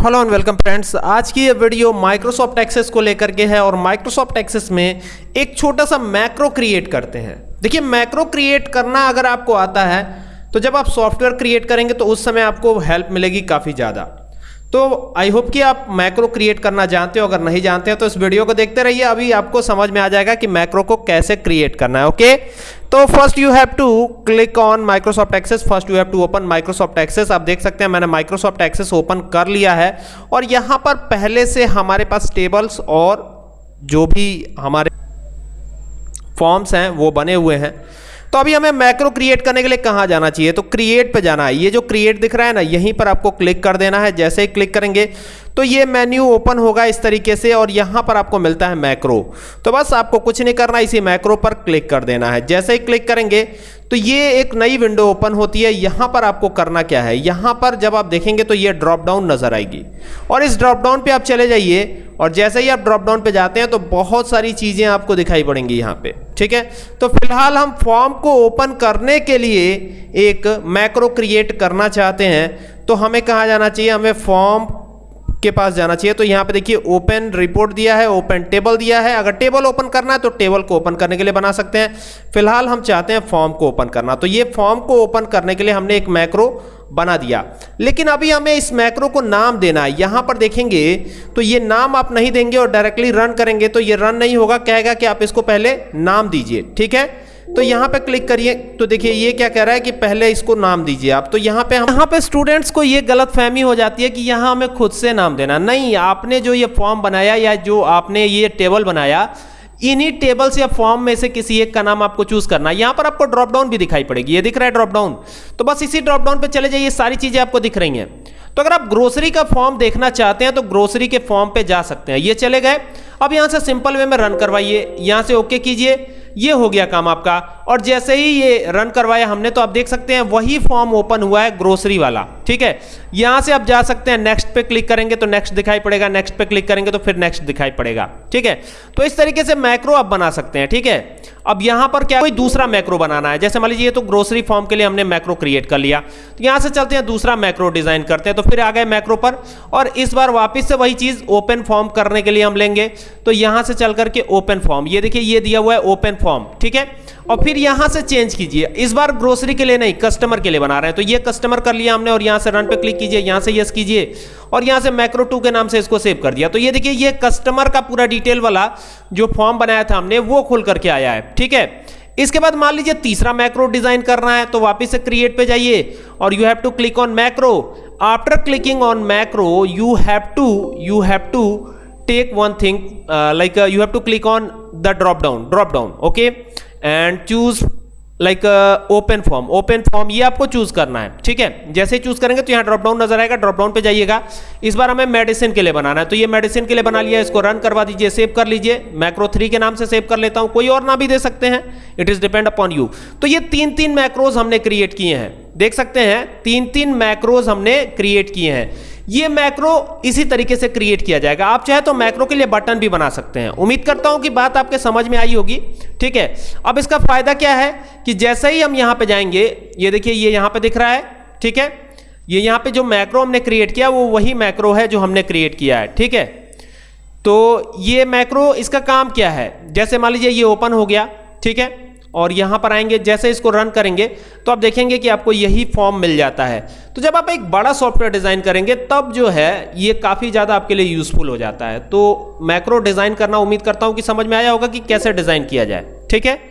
Hello and welcome friends आज की ये वीडियो माइक्रोसॉफ्ट एक्सेस को लेकर के है और माइक्रोसॉफ्ट एक्सेस में एक छोटा सा मैक्रो क्रिएट करते हैं। देखिए मैक्रो क्रिएट करना अगर आपको आता है तो जब आप सॉफ्टवेयर क्रिएट करेंगे तो उस समय आपको हेल्प मिलेगी काफ़ी ज़्यादा। तो आई होप कि आप मैक्रो क्रिएट करना जानते हो, अगर नहीं जानते हो तो इस वीडियो को देखते रहिए। अभी आपको समझ में आ जाएगा कि मैक्रो को कैसे क्रिएट करना है ओके तो first you have to click on Microsoft Access first you have to open Microsoft Access आप देख सकते हैं, मैंने माइक्रोसॉफ्ट एक्सेस ओपन कर लिया है। और यहाँ पर पहले से हमारे पास टेबल्स और जो भी हमारे फॉर्म्स हैं, वो बने हुए हैं। तो अभी हमें मैक्रो क्रिएट करने के लिए कहाँ जाना चाहिए? तो क्रिएट पे जाना है। ये जो क्रिएट दिख रहा है ना, यहीं पर आपको क्लिक कर देना है। जैसे ही क्लिक करेंगे तो ये मेन्यू ओपन होगा इस तरीके से और यहाँ पर आपको मिलता है मैक्रो तो बस आपको कुछ नहीं करना, इसी मैक्रो पर क्लिक कर देना है। जैसे ही क्लिक करेंगे तो ये एक नई विंडो ओपन होती है। यहाँ पर आपको करना क्या है? यहाँ पर जब आप देखेंगे तो ये ड्रॉप डाउन नज़र आएगी। और इस ड्रॉप डाउन पे आप चले जाइए और जैसे ही आप ड्रॉप डाउन पे जाते हैं तो बहुत सारी चीज़ें आपको दिखाई पड़ेंगी यहाँ पे। ठीक है? तो फ़िलहाल हम फॉर्म को ओपन करने के लिए एक मैक्रो क्रिएट करना चाहते हैं। तो हमें कहाँ जाना चाहिए? हमें फॉर्म के पास जाना चाहिए। तो यहाँ पे देखिए ओपन रिपोर्ट दिया है ओपन टेबल दिया है। अगर टेबल ओपन करना है तो टेबल को ओपन करने के लिए बना सकते हैं। फ़िलहाल हम चाहते हैं फॉर्म को ओपन करना। तो ये फॉर्म को ओपन करने के लिए हमने एक मैक्रो बना दिया। लेकिन अभी हमें इस मैक्रो को नाम देना है। यहाँ पर देखेंगे तो ये नाम आप नहीं देंगे और डायरेक्टली रन करेंगे। तो ये रन नहीं होगा। कहेगा कि आप इसको पहले नाम दीजिए। ठीक है? तो यहाँ पे क्लिक करिए। तो देखिए, ये क्या कह रहा है कि पहले इसको नाम दीजिए आप। तो यहाँ पे यहाँ पे स्टूडेंट्स को ये गलत फहमी हो जाती है कि यहाँ हमें खुद से नाम देना। नहीं, आपने जो ये फॉर्म बनाया या जो आपने ये टेबल बनाया, इन्हीं टेबल्स या फॉर्म में से किसी एक का नाम आपको चूज़ करना। है यहाँ पर आपको ड्रॉप डाउन भी दिखाई पड़ेगी। ये दिख रहा है ड्रॉप डाउन तो बस इसी ड्रॉप डाउन चले जाइए। सारी चीज़ें आपको दिख रही हैं। तो अगर आप ग्रोसरी का फॉर्म देखना चाहते हैं तो ग्रोसरी के फॉर्म पे जा सकते हैं। ये चले गए। अब यहाँ से सिंपल वे में रन करवाइए। यहाँ से ओके कीजिए। ये हो गया काम आपका। और जैसे ही ये रन करवाया, हमने तो आप देख सकते हैं वही फॉर्म ओपन हुआ है ग्रोसरी वाला, ठीक है? यहाँ से आप जा सकते हैं नेक्स्ट पे क्लिक करेंगे तो नेक्स्ट दिखाई पड़ेगा नेक्स्ट पे क्लिक करेंगे तो फिर नेक्स्ट दिखाई पड़ेगा, ठीक है? तो इस तरीके से मैक्रो आप बना सकते हैं, ठीक है? अब यहाँ पर क्या कोई दूसरा मैक्रो बनाना है? जैसे मान लीजिए तो ग्रोसरी फॉर्म के लिए हमने मैक्रो क्रिएट कर लिया तो यहाँ से चलते हैं, दूसरा मैक्रो डिज़ाइन करते हैं तो फिर आ गए मैक्रो पर, और इस बार वापिस से वही चीज़ ओपन फॉर्म करने के लिए हम लेंगे तो यहाँ से चल करके ओपन फॉर्म ये देखिए, ये दिया हुआ है ओपन फॉर्म ठीक है? और फिर यहाँ से चेंज कीजिए। इस बार ग्रोसरी के लिए नहीं कस्टमर के लिए बना रहे हैं। तो ये कस्टमर कर लिया हमने और यहाँ से रन पे क्लिक कीजिए, यहाँ से यस कीजिए और यहाँ से मैक्रो टू के नाम से इसको सेव कर दिया। तो ये देखिए, ये कस्टमर का पूरा डिटेल वाला जो फॉर्म बनाया था हमने, वो खुल करके आया है। ठीक है? इसके बाद मान लीजिए तीसरा मैक्रो डिज़ाइन करना है तो वापिस से क्रिएट पे जाइए और you have to click on macro after clicking on macro you have to you have to take one thing like you have to click on the drop down drop down okay and choose like open form open form ये आपको choose करना है, ठीक है? जैसे choose करेंगे तो यहाँ ड्रॉप डाउन नज़र आएगा ड्रॉप डाउन पे जाइएगा। इस बार हमें मेडिसिन के लिए बनाना है तो ये मेडिसिन के लिए बना लिया, इसको रन करवा दीजिए सेव कर लीजिए। मैक्रो थ्री के नाम से सेव कर लेता हूँ, कोई और ना भी दे सकते हैं। It is depend upon you तो ये तीन तीन मैक्रोज हमने क्रिएट किए हैं। देख सकते हैं तीन तीन मैक्रोज हमने क्रिएट किए हैं। ये मैक्रो इसी तरीके से क्रिएट किया जाएगा। आप चाहे तो मैक्रो के लिए बटन भी बना सकते हैं। उम्मीद करता हूँ कि बात आपके समझ में आई होगी, ठीक है? अब इसका फ़ायदा क्या है कि जैसे ही हम यहाँ पे जाएँगे, ये देखिए, ये यहाँ पे दिख रहा है, ठीक है? ये यहाँ पे जो मैक्रो हमने क्रिएट किया, वो वही मैक्रो है जो हमने क्रिएट किया है, ठीक है? तो ये मैक्रो इसका काम क्या है? जैसे मान लीजिए ये ओपन हो गया, ठीक है? और यहाँ पर आएँगे, जैसे इसको रन करेंगे तो आप देखेंगे कि आपको यही फॉर्म मिल जाता है। तो जब आप एक बड़ा सॉफ्टवेयर डिज़ाइन करेंगे, तब जो है, ये काफ़ी ज़्यादा आपके लिए यूजफुल हो जाता है। तो मैक्रो डिज़ाइन करना उम्मीद करता हूँ कि समझ में आया होगा कि कैसे डिज़ाइन किया जाए। ठीक है?